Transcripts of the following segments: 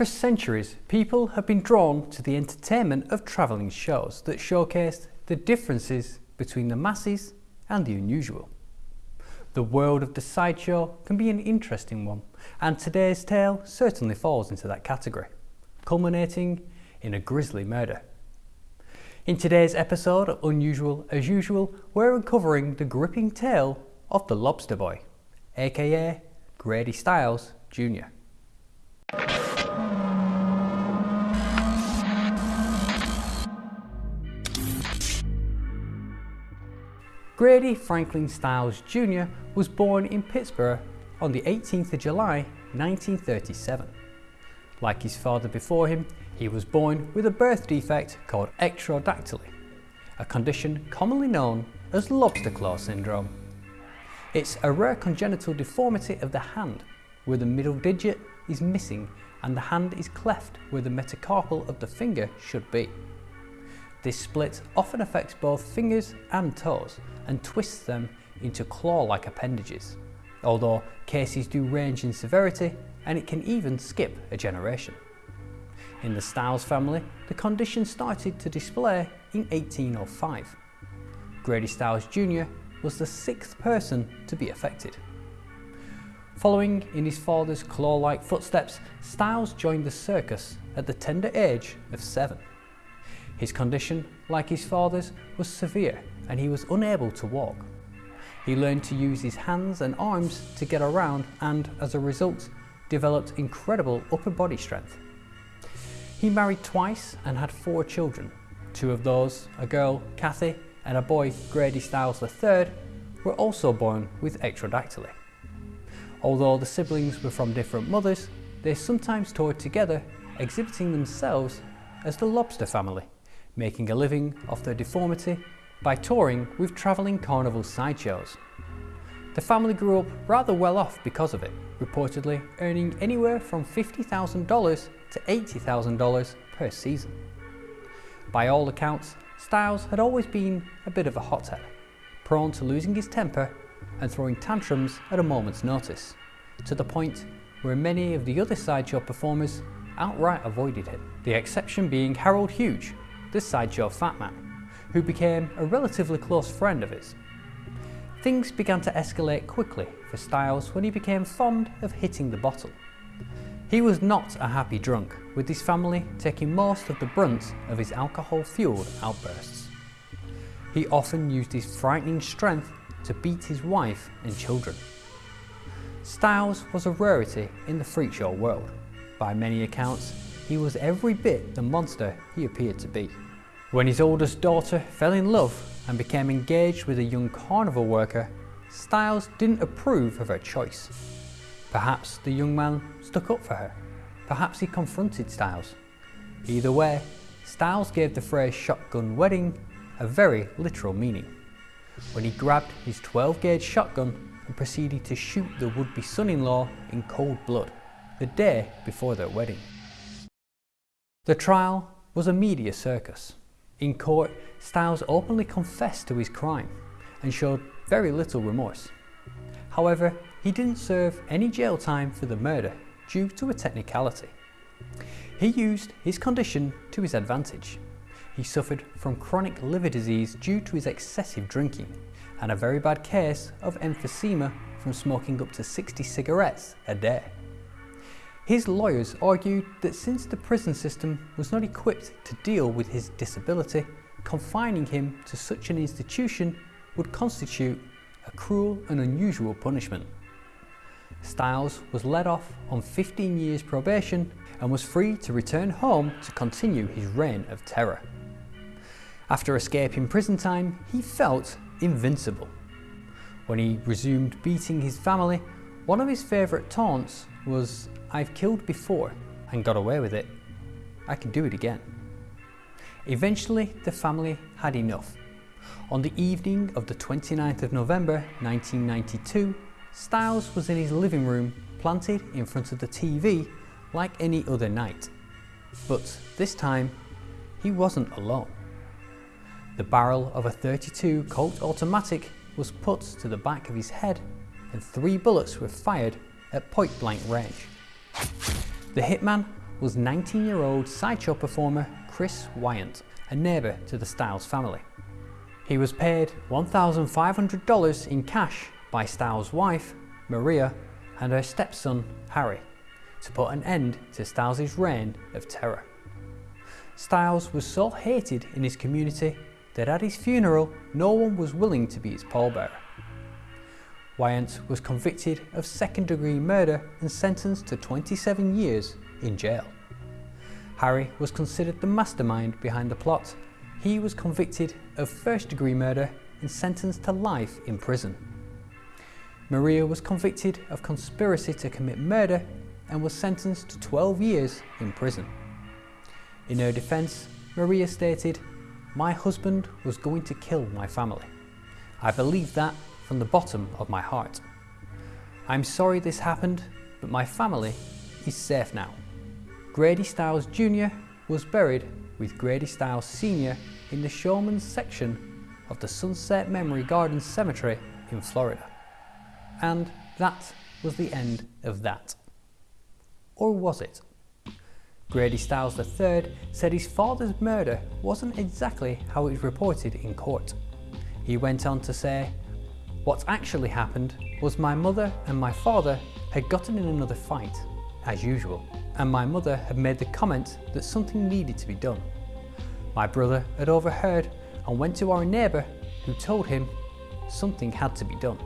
For centuries, people have been drawn to the entertainment of travelling shows that showcased the differences between the masses and the unusual. The world of the sideshow can be an interesting one, and today's tale certainly falls into that category, culminating in a grisly murder. In today's episode of Unusual as Usual, we're uncovering the gripping tale of the Lobster Boy, aka Grady Stiles Jr. Grady Franklin Stiles Jr. was born in Pittsburgh on the 18th of July 1937. Like his father before him, he was born with a birth defect called ectrodactyly, a condition commonly known as lobster claw syndrome. It's a rare congenital deformity of the hand, where the middle digit is missing and the hand is cleft where the metacarpal of the finger should be. This split often affects both fingers and toes and twists them into claw-like appendages, although cases do range in severity and it can even skip a generation. In the Stiles family, the condition started to display in 1805. Grady Stiles Jr. was the sixth person to be affected. Following in his father's claw-like footsteps, Stiles joined the circus at the tender age of seven. His condition, like his father's, was severe and he was unable to walk. He learned to use his hands and arms to get around and, as a result, developed incredible upper body strength. He married twice and had four children. Two of those, a girl, Kathy, and a boy, Grady Stiles III, were also born with ectrodactyly. Although the siblings were from different mothers, they sometimes toured together, exhibiting themselves as the Lobster family making a living off their deformity by touring with travelling carnival sideshows. The family grew up rather well off because of it, reportedly earning anywhere from $50,000 to $80,000 per season. By all accounts, Stiles had always been a bit of a hothead, prone to losing his temper and throwing tantrums at a moment's notice, to the point where many of the other sideshow performers outright avoided him, the exception being Harold Huge, the sideshow fat man, who became a relatively close friend of his. Things began to escalate quickly for Stiles when he became fond of hitting the bottle. He was not a happy drunk, with his family taking most of the brunt of his alcohol-fueled outbursts. He often used his frightening strength to beat his wife and children. Stiles was a rarity in the freak show world. By many accounts, he was every bit the monster he appeared to be. When his oldest daughter fell in love and became engaged with a young carnival worker, Stiles didn't approve of her choice. Perhaps the young man stuck up for her. Perhaps he confronted Stiles. Either way, Stiles gave the phrase shotgun wedding a very literal meaning. When he grabbed his 12 gauge shotgun and proceeded to shoot the would-be son-in-law in cold blood, the day before their wedding. The trial was a media circus. In court, Stiles openly confessed to his crime and showed very little remorse. However, he didn't serve any jail time for the murder due to a technicality. He used his condition to his advantage. He suffered from chronic liver disease due to his excessive drinking and a very bad case of emphysema from smoking up to 60 cigarettes a day. His lawyers argued that since the prison system was not equipped to deal with his disability, confining him to such an institution would constitute a cruel and unusual punishment. Stiles was let off on 15 years probation and was free to return home to continue his reign of terror. After escaping prison time, he felt invincible. When he resumed beating his family, one of his favourite taunts was I've killed before and got away with it. I can do it again. Eventually, the family had enough. On the evening of the 29th of November 1992, Stiles was in his living room planted in front of the TV like any other night. But this time, he wasn't alone. The barrel of a 32 Colt automatic was put to the back of his head and three bullets were fired at point blank range. The hitman was 19-year-old sideshow performer Chris Wyant, a neighbour to the Stiles family. He was paid $1,500 in cash by Stiles' wife, Maria, and her stepson, Harry, to put an end to Stiles' reign of terror. Stiles was so hated in his community that at his funeral no one was willing to be his pallbearer. Wyant was convicted of second degree murder and sentenced to 27 years in jail. Harry was considered the mastermind behind the plot. He was convicted of first degree murder and sentenced to life in prison. Maria was convicted of conspiracy to commit murder and was sentenced to 12 years in prison. In her defence, Maria stated, My husband was going to kill my family. I believe that from the bottom of my heart. I'm sorry this happened, but my family is safe now. Grady Stiles Jr. was buried with Grady Stiles Sr. in the Showman's section of the Sunset Memory Gardens Cemetery in Florida. And that was the end of that. Or was it? Grady Stiles III said his father's murder wasn't exactly how it was reported in court. He went on to say, what actually happened was my mother and my father had gotten in another fight, as usual, and my mother had made the comment that something needed to be done. My brother had overheard and went to our neighbour who told him something had to be done.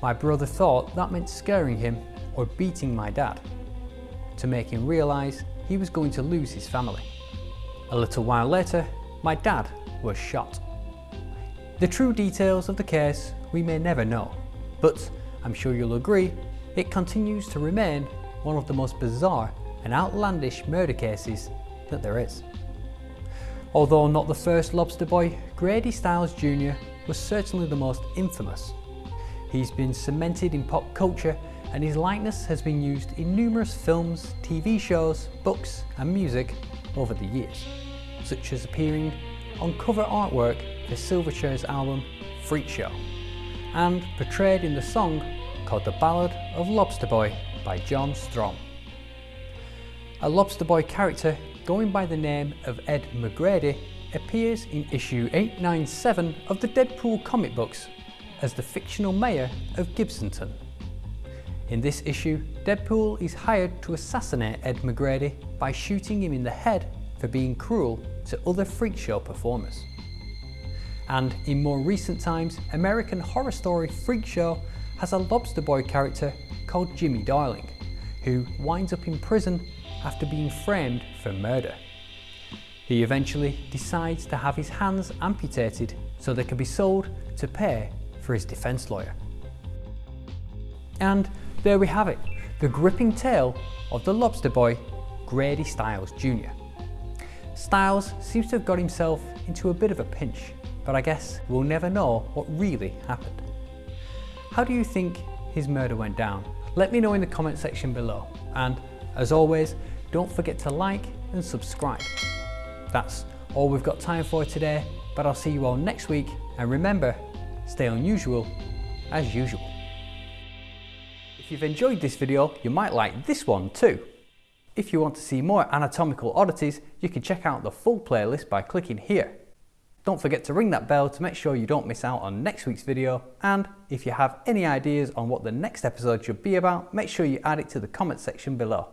My brother thought that meant scaring him or beating my dad, to make him realise he was going to lose his family. A little while later, my dad was shot. The true details of the case we may never know, but I'm sure you'll agree it continues to remain one of the most bizarre and outlandish murder cases that there is. Although not the first lobster boy, Grady Stiles Jr. was certainly the most infamous. He's been cemented in pop culture and his likeness has been used in numerous films, TV shows, books and music over the years, such as appearing on cover artwork for Silverchair's album Freak Show and portrayed in the song called The Ballad of Lobster Boy by John Strom. A Lobster Boy character going by the name of Ed McGrady appears in issue 897 of the Deadpool comic books as the fictional mayor of Gibsonton. In this issue, Deadpool is hired to assassinate Ed McGrady by shooting him in the head for being cruel to other freak show performers. And in more recent times, American Horror Story Freak Show has a lobster boy character called Jimmy Darling, who winds up in prison after being framed for murder. He eventually decides to have his hands amputated so they can be sold to pay for his defence lawyer. And there we have it, the gripping tale of the lobster boy, Grady Stiles Jr. Stiles seems to have got himself into a bit of a pinch, but I guess we'll never know what really happened. How do you think his murder went down? Let me know in the comment section below. And as always, don't forget to like and subscribe. That's all we've got time for today, but I'll see you all next week. And remember, stay unusual as usual. If you've enjoyed this video, you might like this one too. If you want to see more anatomical oddities, you can check out the full playlist by clicking here. Don't forget to ring that bell to make sure you don't miss out on next week's video. And if you have any ideas on what the next episode should be about, make sure you add it to the comment section below.